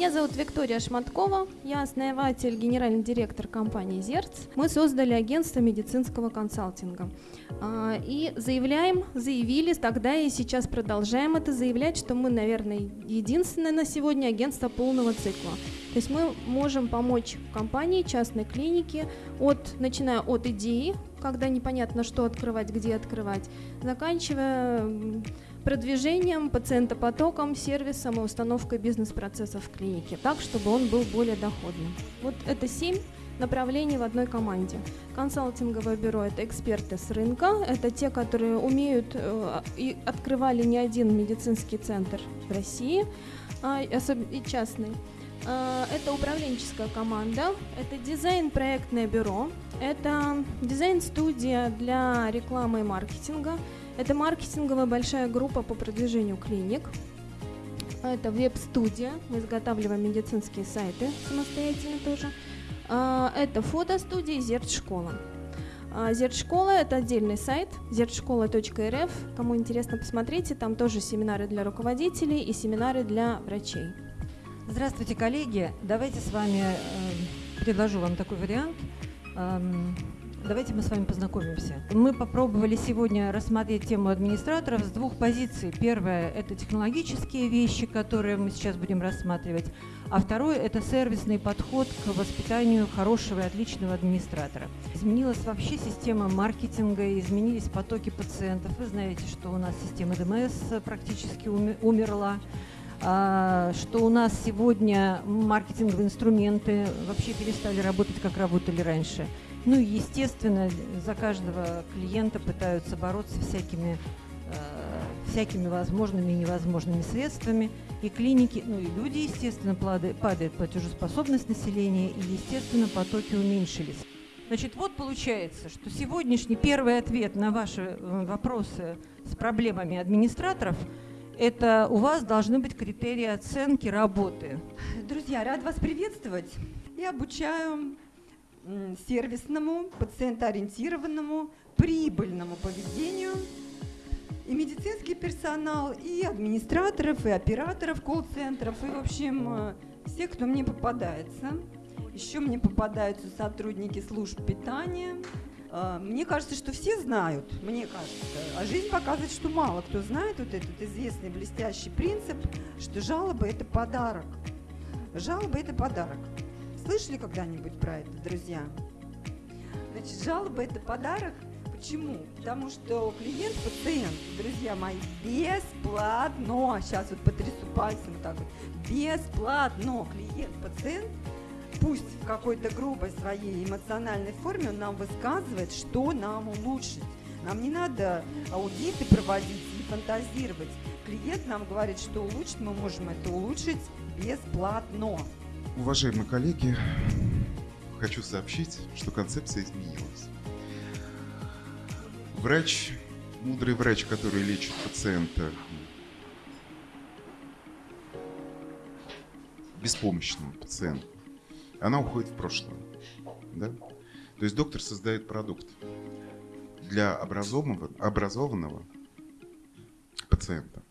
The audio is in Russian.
Меня зовут Виктория Шматкова, я основатель, генеральный директор компании «Зерц». Мы создали агентство медицинского консалтинга. А, и заявляем, заявили тогда и сейчас продолжаем это заявлять, что мы, наверное, единственное на сегодня агентство полного цикла. То есть мы можем помочь компании, частной клинике, от, начиная от идеи, когда непонятно, что открывать, где открывать, заканчивая продвижением, пациентопотоком, сервисом и установкой бизнес-процессов в клинике, так, чтобы он был более доходным. Вот это семь направлений в одной команде. Консалтинговое бюро – это эксперты с рынка, это те, которые умеют э, и открывали не один медицинский центр в России, а, и частный. Э, это управленческая команда, это дизайн-проектное бюро, это дизайн-студия для рекламы и маркетинга – это маркетинговая большая группа по продвижению клиник. Это веб-студия, мы изготавливаем медицинские сайты самостоятельно тоже. А, это фотостудия Зерт-школа. А, Зерт-школа – это отдельный сайт, zertшкола.рф. Кому интересно, посмотрите, там тоже семинары для руководителей и семинары для врачей. Здравствуйте, коллеги. Давайте с вами, э, предложу вам такой вариант. Давайте мы с вами познакомимся. Мы попробовали сегодня рассмотреть тему администраторов с двух позиций. Первое – это технологические вещи, которые мы сейчас будем рассматривать. А второе – это сервисный подход к воспитанию хорошего и отличного администратора. Изменилась вообще система маркетинга, изменились потоки пациентов. Вы знаете, что у нас система ДМС практически умерла а, что у нас сегодня маркетинговые инструменты вообще перестали работать, как работали раньше. Ну и, естественно, за каждого клиента пытаются бороться всякими, э, всякими возможными и невозможными средствами. И клиники, ну и люди, естественно, падает, падает платежеспособность населения, и, естественно, потоки уменьшились. Значит, вот получается, что сегодняшний первый ответ на ваши э, вопросы с проблемами администраторов – это у вас должны быть критерии оценки работы. Друзья, рад вас приветствовать. Я обучаю сервисному, пациентоориентированному, прибыльному поведению. И медицинский персонал, и администраторов, и операторов колл-центров, и, в общем, э, все, кто мне попадается. Еще мне попадаются сотрудники служб питания. Э, мне кажется, что все знают, мне кажется. А жизнь показывает, что мало кто знает вот этот известный блестящий принцип, что жалоба – это подарок. Жалоба – это подарок. Слышали когда-нибудь про это, друзья? Значит, жалоба – это подарок. Почему? Потому что клиент, пациент, друзья мои, бесплатно, сейчас вот потрясу пальцем так вот, бесплатно клиент, пациент, пусть в какой-то грубой своей эмоциональной форме он нам высказывает, что нам улучшить. Нам не надо аудиты проводить и фантазировать. Клиент нам говорит, что улучшить мы можем это улучшить бесплатно. Уважаемые коллеги, хочу сообщить, что концепция изменилась. Врач, мудрый врач, который лечит пациента беспомощного пациента, она уходит в прошлое. Да? То есть доктор создает продукт для образованного, образованного пациента.